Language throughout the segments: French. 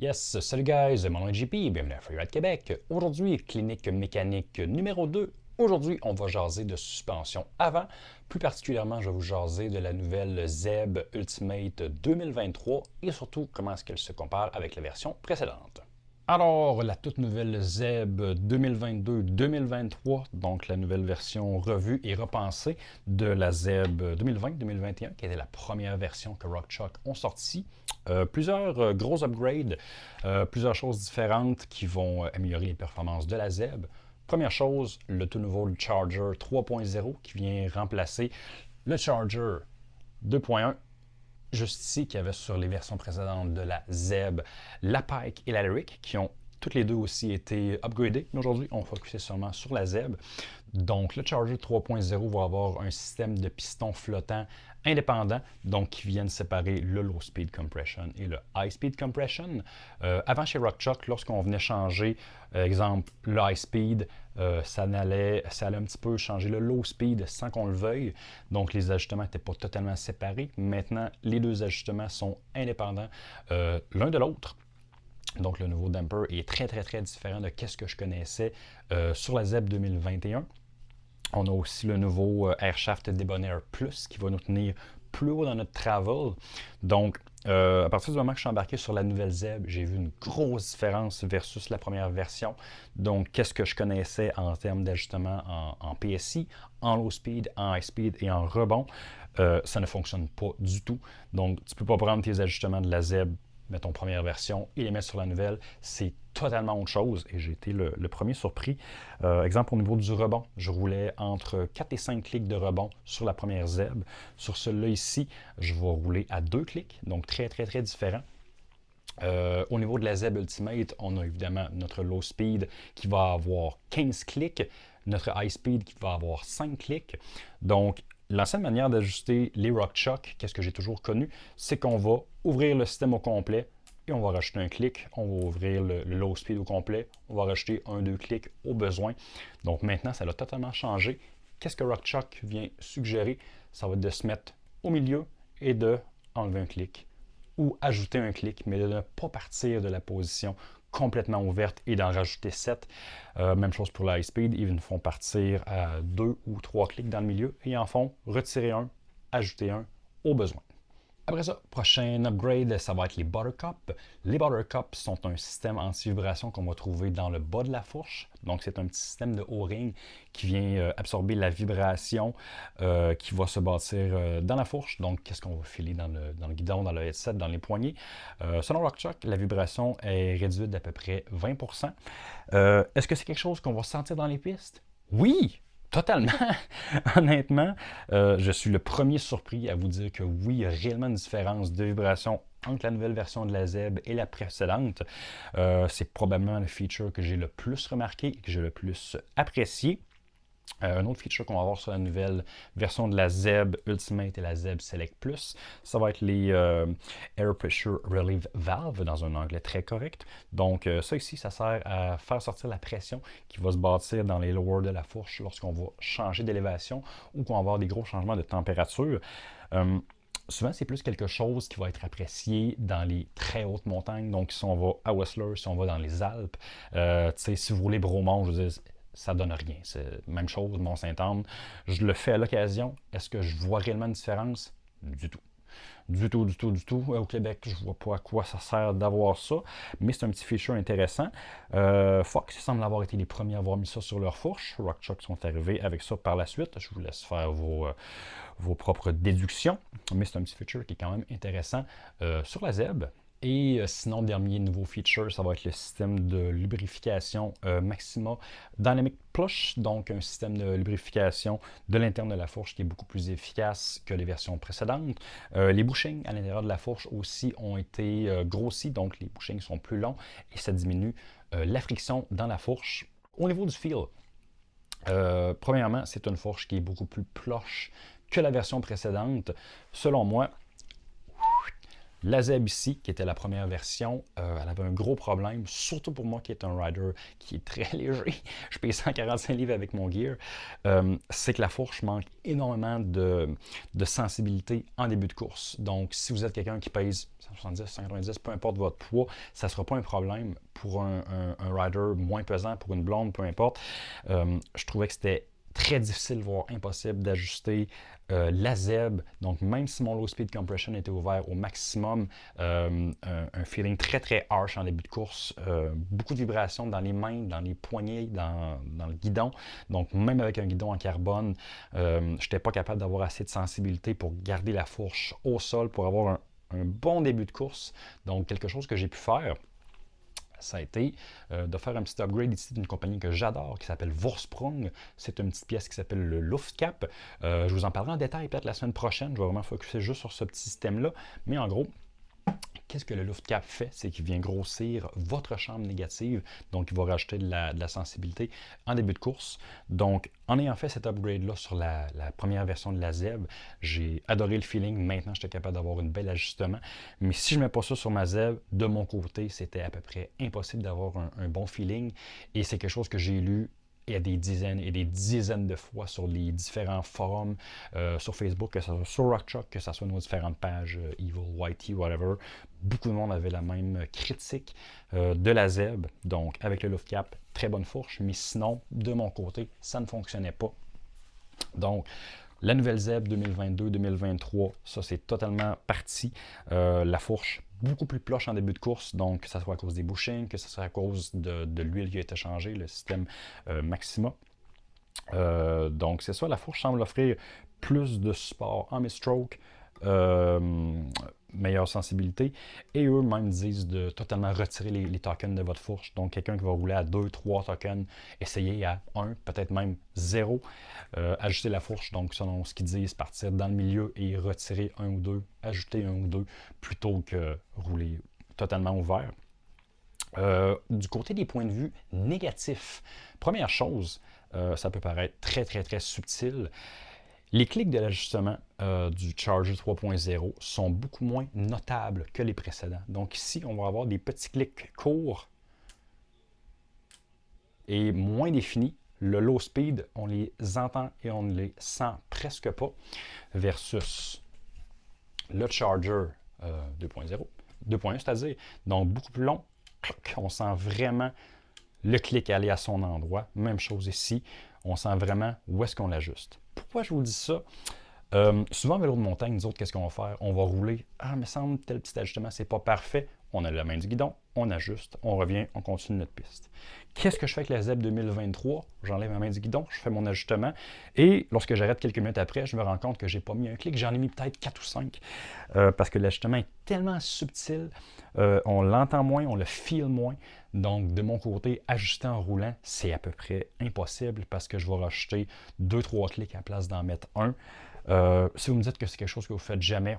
Yes, salut guys, mon nom est JP, bienvenue à Freeride Québec. Aujourd'hui, clinique mécanique numéro 2. Aujourd'hui, on va jaser de suspension avant. Plus particulièrement, je vais vous jaser de la nouvelle ZEB Ultimate 2023 et surtout comment est-ce qu'elle se compare avec la version précédente. Alors, la toute nouvelle ZEB 2022-2023, donc la nouvelle version revue et repensée de la ZEB 2020-2021, qui était la première version que RockChalk ont sorti. Euh, plusieurs euh, gros upgrades, euh, plusieurs choses différentes qui vont améliorer les performances de la ZEB. Première chose, le tout nouveau Charger 3.0 qui vient remplacer le Charger 2.1 juste ici qu'il y avait sur les versions précédentes de la ZEB, la Pike et la Lyric, qui ont toutes les deux aussi été upgradées. Mais aujourd'hui, on va seulement sur la ZEB. Donc, le Charger 3.0 va avoir un système de pistons flottants indépendants, donc qui viennent séparer le low speed compression et le high speed compression. Euh, avant chez RockChalk, lorsqu'on venait changer, euh, exemple, le high speed, euh, ça, allait, ça un petit peu changer le low speed sans qu'on le veuille. Donc les ajustements n'étaient pas totalement séparés. Maintenant, les deux ajustements sont indépendants l'un de l'autre. Donc le nouveau damper est très très très différent de ce que je connaissais sur la ZEB 2021. On a aussi le nouveau euh, Airshaft Debonair Plus qui va nous tenir plus haut dans notre travel. Donc, euh, à partir du moment que je suis embarqué sur la nouvelle ZEB, j'ai vu une grosse différence versus la première version. Donc, qu'est-ce que je connaissais en termes d'ajustement en, PSI, en low speed, en high speed et en rebond, euh, ça ne fonctionne pas du tout. Donc, tu ne peux pas prendre tes ajustements de la ZEB mettons première version et les mettre sur la nouvelle, c'est totalement autre chose et j'ai été le, premier surpris. Euh, exemple au niveau du rebond, je roulais entre 4 et 5 clics de rebond sur la première ZEB. Sur celui-là ici, je vais rouler à 2 clics, donc très très très différent. Euh, au niveau de la ZEB Ultimate, on a évidemment notre low speed qui va avoir 15 clics, notre high speed qui va avoir 5 clics. Donc, L'ancienne manière d'ajuster les RockChalk, qu'est-ce que j'ai toujours connu, c'est qu'on va ouvrir le système au complet et on va rajouter un clic. On va ouvrir le, low speed au complet. On va rajouter un, deux clics au besoin. Donc maintenant, ça a totalement changé. Qu'est-ce que RockChalk vient suggérer? Ça va être de se mettre au milieu et de enlever un clic ou ajouter un clic, mais de ne pas partir de la position complètement ouverte et d'en rajouter 7. Euh, même chose pour l'high speed, ils nous font partir à deux ou trois clics dans le milieu et en font retirer un, ajouter un au besoin. Après ça, prochain upgrade, ça va être les Buttercup. Les Buttercup sont un système anti-vibration qu'on va trouver dans le bas de la fourche. Donc, c'est un petit système de O-ring qui vient euh, absorber la vibration euh, qui va se bâtir euh, dans la fourche. Donc, qu'est-ce qu'on va filer dans le, guidon, dans le headset, dans les poignées? selon RockChalk, la vibration est réduite d'à peu près 20%. Est-ce que c'est quelque chose qu'on va sentir dans les pistes? Oui! Totalement. Honnêtement, euh, je suis le premier surpris à vous dire que oui, il y a réellement une différence de vibration entre la nouvelle version de la ZEB et la précédente. Euh, c'est probablement le feature que j'ai le plus remarqué et que j'ai le plus apprécié. Euh, un autre feature qu'on va avoir sur la nouvelle version de la ZEB Ultimate et la ZEB Select Plus, ça va être les euh, Air Pressure Relief Valve dans un anglais très correct. Donc euh, ça ici, ça sert à faire sortir la pression qui va se bâtir dans les lowers de la fourche lorsqu'on va changer d'élévation ou qu'on va avoir des gros changements de température. Souvent, c'est plus quelque chose qui va être apprécié dans les très hautes montagnes. Donc, si on va à Whistler, si on va dans les Alpes, si vous voulez Bromont, je veux dire, ça donne rien. C'est même chose, Mont-Saint-Anne. Je le fais à l'occasion. Est-ce que je vois réellement une différence? Du tout. Du tout, du tout, du tout. Au Québec, je vois pas à quoi ça sert d'avoir ça, mais c'est un petit feature intéressant. Euh, Fox semble avoir été les premiers à avoir mis ça sur leur fourche. RockChalk sont arrivés avec ça par la suite. Je vous laisse faire vos, euh, vos propres déductions, mais c'est un petit feature qui est quand même intéressant euh, sur la ZEB. Et euh, sinon, dernier nouveau feature, ça va être le système de lubrification euh, Maxima Dynamic Plush, donc un système de lubrification de l'interne de la fourche qui est beaucoup plus efficace que les versions précédentes. Euh, les bushings à l'intérieur de la fourche aussi ont été grossis, donc les bushings sont plus longs et ça diminue la friction dans la fourche. Au niveau du feel, premièrement, c'est une fourche qui est beaucoup plus plush que la version précédente. Selon moi, La Zeb qui était la première version, euh, elle avait un gros problème, surtout pour moi qui est un rider qui est très léger. Je paye 145 livres avec mon gear. Euh, c'est que la fourche manque énormément de, sensibilité en début de course. Donc, si vous êtes quelqu'un qui pèse 170, 190, peu importe votre poids, ça ne sera pas un problème pour un, rider moins pesant, pour une blonde, peu importe. Euh, je trouvais que c'était très difficile, voire impossible d'ajuster euh, la ZEB. Donc, même si mon low speed compression était ouvert au maximum, euh, un, feeling très très harsh en début de course, euh, beaucoup de vibrations dans les mains, dans les poignets, dans, le guidon. Donc, même avec un guidon en carbone, je n'étais pas capable d'avoir assez de sensibilité pour garder la fourche au sol, pour avoir un bon début de course. Donc, quelque chose que j'ai pu faire ça a été euh, de faire un petit upgrade ici d'une compagnie que j'adore qui s'appelle Vorsprung. C'est une petite pièce qui s'appelle le Luftcap. Euh, je vous en parlerai en détail peut-être la semaine prochaine. Je vais vraiment focuser juste sur ce petit système-là. Mais en gros, Qu'est-ce que le Luftcap fait? C'est qu'il vient grossir votre chambre négative, donc il va rajouter de la, sensibilité en début de course. Donc, en ayant fait cet upgrade-là sur la, première version de la ZEB, j'ai adoré le feeling. Maintenant, j'étais capable d'avoir un bel ajustement. Mais si je ne mets pas ça sur ma ZEB, de mon côté, c'était à peu près impossible d'avoir un, bon feeling. Et c'est quelque chose que j'ai lu y a des dizaines et des dizaines de fois sur les différents forums euh, sur Facebook, que ce soit sur RockChalk, que ce soit nos différentes pages euh, Evil, Whitey, whatever. Beaucoup de monde avait la même critique euh, de la ZEB. Donc, avec le Luftcap, très bonne fourche. Mais sinon, de mon côté, ça ne fonctionnait pas. Donc, la nouvelle ZEB 2022-2023, ça c'est totalement parti. la fourche beaucoup plus proche en début de course, donc que ce soit à cause des bushings, que ce soit à cause de, l'huile qui a été changée, le système euh, Maxima. Euh, donc c'est ça, la fourche semble offrir plus de support en mid-stroke, euh, meilleure sensibilité. Et eux-mêmes disent de totalement retirer les, tokens de votre fourche. Donc, quelqu'un qui va rouler à 2, 3 tokens, essayez à 1, peut-être même 0. Euh, ajuster la fourche, donc selon ce qu'ils disent, partir dans le milieu et retirer un ou deux, ajouter un ou deux, plutôt que rouler totalement ouvert. Euh, du côté des points de vue négatifs, première chose, euh, ça peut paraître très, très, très subtil, les clics de l'ajustement euh, du Charger 3.0 sont beaucoup moins notables que les précédents. Donc ici, on va avoir des petits clics courts et moins définis. Le low speed, on les entend et on ne les sent presque pas versus le Charger 2.0, euh, 2.1 c'est-à-dire, donc beaucoup plus long. On sent vraiment le clic aller à son endroit. Même chose ici, on sent vraiment où est-ce qu'on l'ajuste. Pourquoi je vous dis ça? Euh, souvent, vélo de montagne, nous autres, qu'est-ce qu'on va faire? On va rouler. Ah, mais semble tel petit ajustement, c'est pas parfait. On a la main du guidon, on ajuste, on revient, on continue notre piste. Qu'est-ce que je fais avec la ZEB 2023? J'enlève ma main du guidon, je fais mon ajustement. Et lorsque j'arrête quelques minutes après, je me rends compte que j'ai pas mis un clic. J'en ai mis peut-être 4 ou 5. Euh, parce que l'ajustement est tellement subtil. Euh, on l'entend moins, on le feel moins. Donc, de mon côté, ajuster en roulant, c'est à peu près impossible parce que je vais rajouter 2-3 clics à la place d'en mettre un. Euh, si vous me dites que c'est quelque chose que vous faites jamais,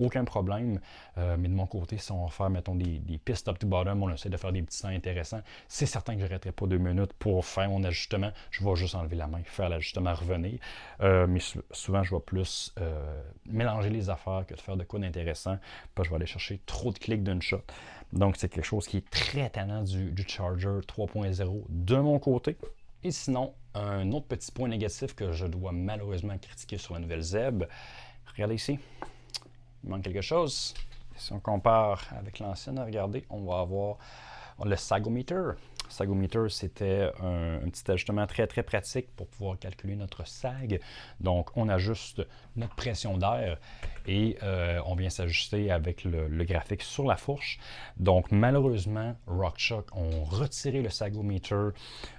aucun problème. Euh, mais de mon côté, si on va faire, mettons, des, pistes top to bottom, on essaie de faire des petits sons intéressants, c'est certain que je n'arrêterai pas deux minutes pour faire mon ajustement. Je vais juste enlever la main, faire l'ajustement, revenir. Euh, mais souvent, je vais plus mélanger les affaires que de faire de quoi d'intéressant. Je vais aller chercher trop de clics d'une shot. Donc, c'est quelque chose qui est très tannant du Charger 3.0 de mon côté. Et sinon, un autre petit point négatif que je dois malheureusement critiquer sur la nouvelle ZEB. Regardez ici, il manque quelque chose. Si on compare avec l'ancienne, regardez, on va avoir le sagometer. Sagometer, c'était un, petit ajustement très très pratique pour pouvoir calculer notre sag. Donc, on ajuste notre pression d'air et euh, on vient s'ajuster avec le, graphique sur la fourche. Donc, malheureusement, RockShock ont retiré le sagometer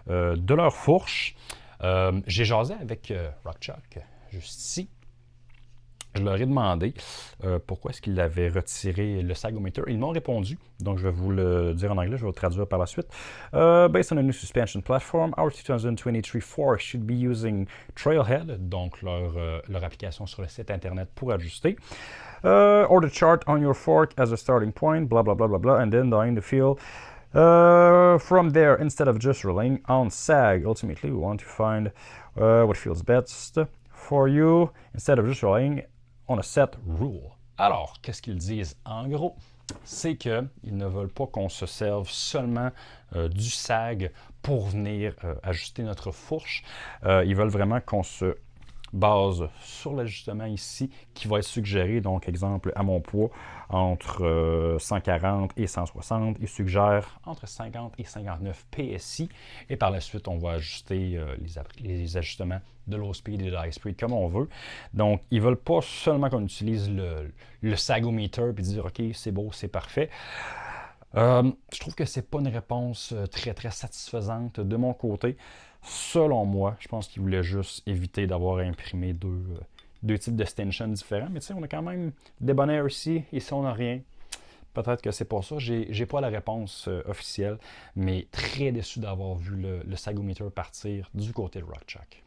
euh, de leur fourche. Euh, j'ai jasé avec RockShock juste ici je leur ai demandé euh, pourquoi est-ce qu'ils avaient retiré le sagometer. Ils m'ont répondu, donc je vais vous le dire en anglais, je vais le traduire par la suite. Uh, based on a new suspension platform, our 2023 Force should be using Trailhead, donc leur, euh, leur application sur le site internet pour ajuster. Or the chart on your fork as a starting point, blah blah blah blah blah, and then dying the feel. Uh, from there, instead of just relying on sag, ultimately we want to find what feels best for you instead of just relying on a set rule. Alors, qu'est-ce qu'ils disent en gros? C'est qu'ils ne veulent pas qu'on se serve seulement euh, du SAG pour venir euh, ajuster notre fourche. Euh, ils veulent vraiment qu'on se base sur l'ajustement ici qui va être suggéré. Donc, exemple, à mon poids, entre 140 et 160, il suggère entre 50 et 59 PSI. Et par la suite, on va ajuster les, ajustements de low speed et de high speed comme on veut. Donc, ils ne veulent pas seulement qu'on utilise le, le sagometer puis dire, OK, c'est beau, c'est parfait. Euh, je trouve que c'est pas une réponse euh, très très satisfaisante de mon côté. Selon moi, je pense qu'il voulait juste éviter d'avoir imprimé deux, euh, deux types d'extensions différents. Mais tu sais, on a quand même des bonheurs ici, ici on n'a rien. Peut-être que c'est pour ça. J'ai pas la réponse officielle, mais très déçu d'avoir vu le, le Sagometer partir du côté de Rockchuck.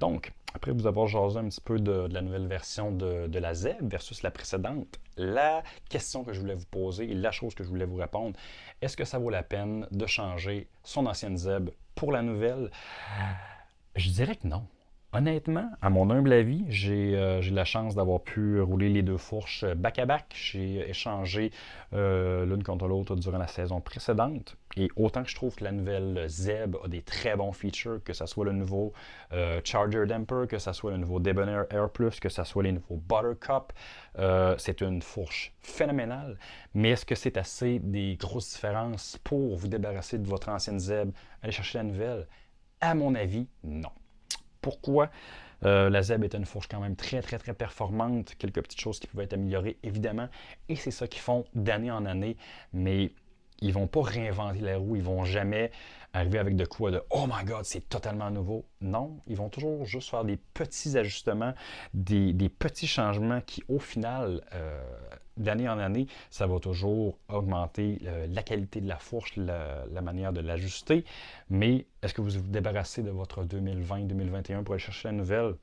Donc, après vous avoir jasé un petit peu de, la nouvelle version de, la ZEB versus la précédente, la question que je voulais vous poser et la chose que je voulais vous répondre, est-ce que ça vaut la peine de changer son ancienne ZEB pour la nouvelle? Je dirais que non. Honnêtement, à mon humble avis, j'ai euh, la chance d'avoir pu rouler les deux fourches back-à-back. J'ai échangé euh, l'une contre l'autre durant la saison précédente. Et autant que je trouve que la nouvelle Zeb a des très bons features, que ce soit le nouveau euh, Charger Damper, que ce soit le nouveau Debonair Air Plus, que ce soit les nouveaux Buttercup, c'est une fourche phénoménale. Mais est-ce que c'est assez des grosses différences pour vous débarrasser de votre ancienne Zeb, aller chercher la nouvelle? À mon avis, non. Pourquoi euh, la ZEB est une fourche quand même très, très, très performante. Quelques petites choses qui pouvaient être améliorées, évidemment. Et c'est ça qu'ils font d'année en année. Mais ils ne vont pas réinventer la roue. Ils ne vont jamais arriver avec de quoi de « Oh my God, c'est totalement nouveau ». Non, ils vont toujours juste faire des petits ajustements, des, petits changements qui, au final, euh, d'année en année, ça va toujours augmenter euh, la qualité de la fourche, la, manière de l'ajuster. Mais est-ce que vous vous débarrassez de votre 2020-2021 pour aller chercher la nouvelle?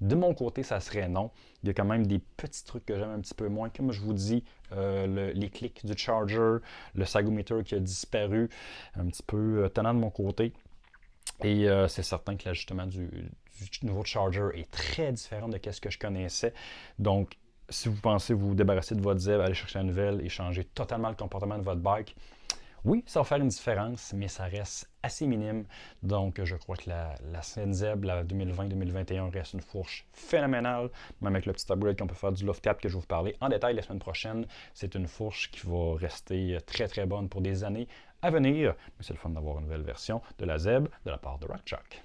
De mon côté, ça serait non. Il y a quand même des petits trucs que j'aime un petit peu moins. Comme je vous dis, euh, les clics du charger, le sagometer qui a disparu, un petit peu euh, tenant de mon côté. Et c'est certain que l'ajustement du, nouveau charger est très différent de ce que je connaissais. Donc, si vous pensez vous débarrasser de votre ZEB, aller chercher la nouvelle et changer totalement le comportement de votre bike, oui, ça va faire une différence, mais ça reste assez minime. Donc, je crois que la, la ZEB, la 2020-2021, reste une fourche phénoménale. Même avec le petit upgrade qu'on peut faire du loft cap que je vais vous parler en détail la semaine prochaine, c'est une fourche qui va rester très très bonne pour des années à venir. Mais c'est le fun d'avoir une nouvelle version de la ZEB de la part de Rockchuck.